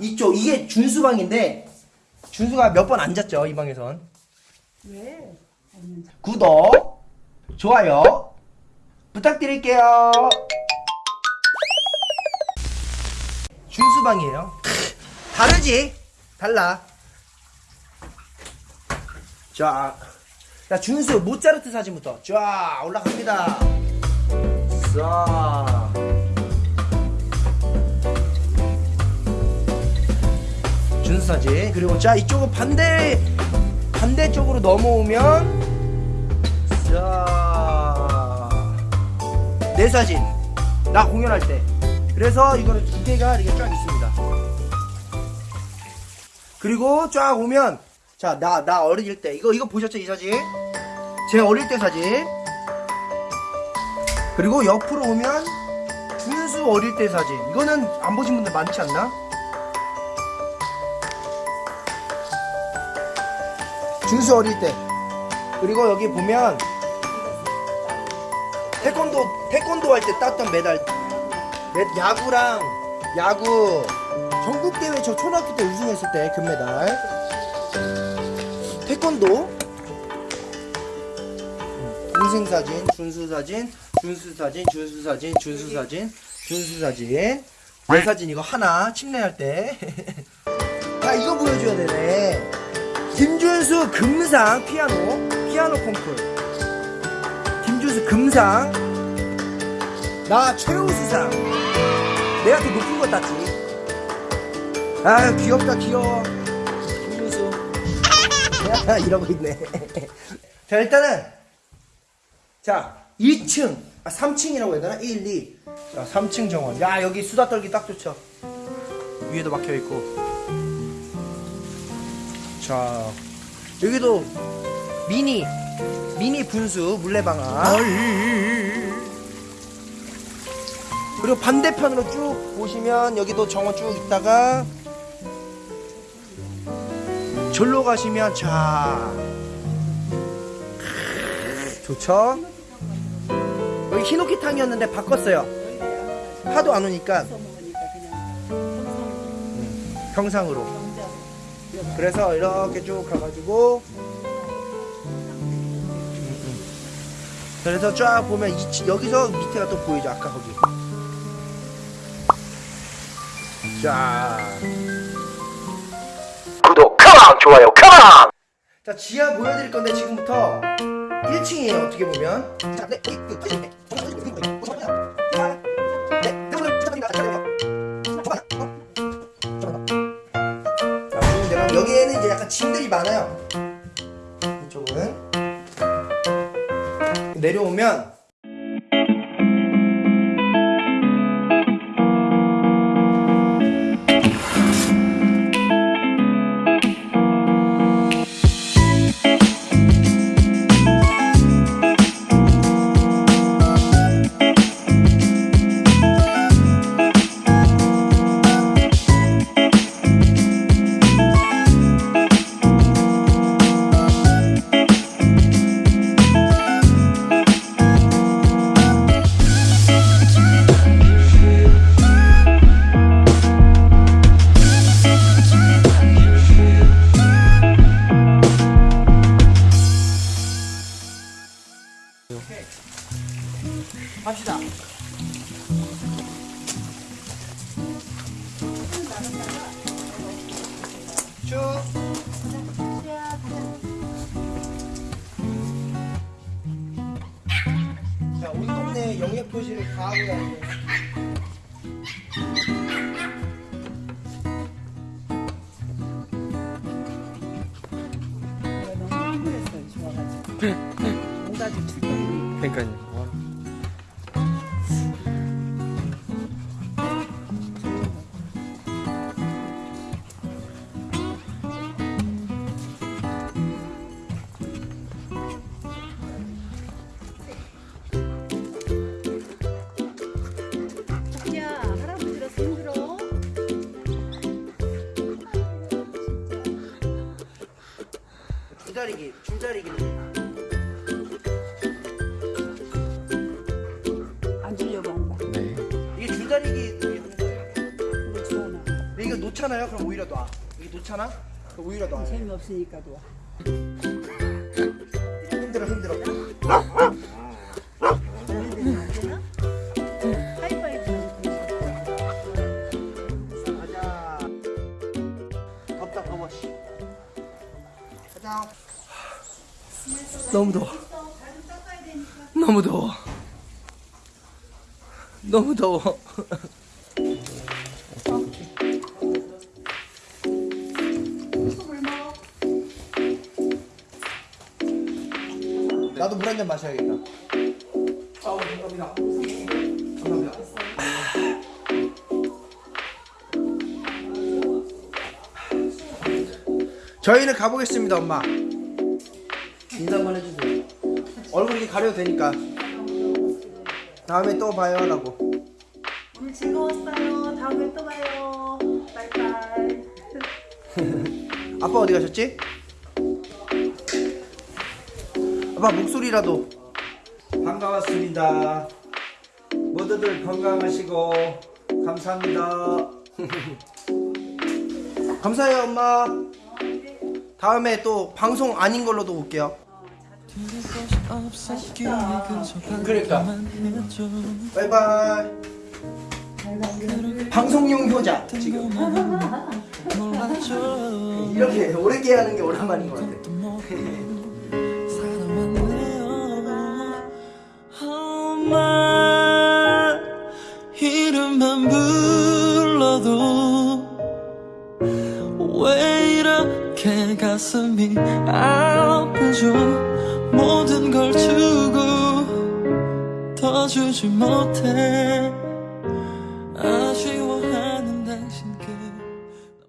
이쪽 이게 준수 방인데 준수가 몇 번 앉았죠 이 방에선. 왜? 구독, 좋아요 부탁드릴게요. 준수 방이에요. 다르지? 달라. 자, 자 준수 모차르트 사진부터 쫙 올라갑니다. 자. 사진. 그리고 자 이쪽은 반대 반대쪽으로 넘어오면 자내 사진. 나 공연할 때. 그래서 이거는 두 개가 이렇게 쫙 있습니다. 그리고 쫙 오면 자 나나 어릴 때. 이거 이거 보셨죠 이 사진? 제 어릴 때 사진. 그리고 옆으로 오면 준수 어릴 때 사진. 이거는 안 보신 분들 많지 않나? 준수 어릴 때. 그리고 여기 보면 태권도 태권도 할 때 땄던 메달. 메- 야구랑 야구. 전국 대회 저 초등학교 때 우승했을 때 금메달. 태권도. 동생 사진 준수 사진 준수 사진 준수 사진 준수 사진 준수 사진. 내 사진 이거 하나 침례할 때. 야 이거 보여줘야 되네 김준수 금상 피아노 피아노 콩쿨. 김준수 금상. 나 최우수상. 내가 더 높은 거 땄지? 아유 귀엽다 귀여워. 김준수. 야, 이러고 있네. 자 일단은. 자 2층. 아 3층이라고 해야 되나? 1, 2 자, 3층 정원. 야 여기 수다 떨기 딱 좋죠. 위에도 막혀있고 자 여기도 미니 미니 분수 물레방아. 그리고 반대편으로 쭉 보시면 여기도 정원 쭉 있다가 절로 가시면 자. 좋죠? 여기 히노키탕이었는데 바꿨어요. 하도 안 오니까. 평상으로 그래서 이렇게 쭉 가가지고 그래서 쫙 보면 이, 치- 여기서 밑에가 또 보이죠 아까 거기 자 구독 컴온 좋아요 컴온 자 지하 보여드릴 건데 지금부터 1층이에요 어떻게 보면 자, 네, 내려오면 동네 영역 표시를 다 하고 다니는. 내가 너무 흥분했어요 좋아가지고 뭔가 좀 출동이 그러니까요. 줄다리기, 줄다리기. 안 주려고 한다 네. 이게 하는 거예요. 근데 좋아나 근데 이거 놓잖아요. 그럼 오히려 놔. 이게 놓잖아. 그럼 오히려 놔. 재미없으니까 도 힘들어 힘들어. 하이파이브 가자. 덥다 더워. 씨. 가자. 너무 더워. 너무 더워. 너무 더워. 나도 물 한 잔 마셔야겠다. 아우 감사합니다. 감사합니다. 저희는 가보겠습니다, 엄마. 가려도 되니까. 다음에 또 봐요, 라고. 오늘 즐거웠어요 다음에 또 봐요 바이바이 아빠 어디 가셨지? 아빠 목소리라도. 반가웠습니다. 모두들 건강하시고, 감사합니다. 감사해요, 엄마. 다음에 또 방송 아닌 걸로도 올게요. 그러니까. 바이바이. 방송용 효자 지금 이렇게 오래 하는 게 오랜만인 것 같아. 이름만 불러도 왜 이렇게 가슴이 아프죠 모든 걸 주고 더 주지 못해. 아쉬워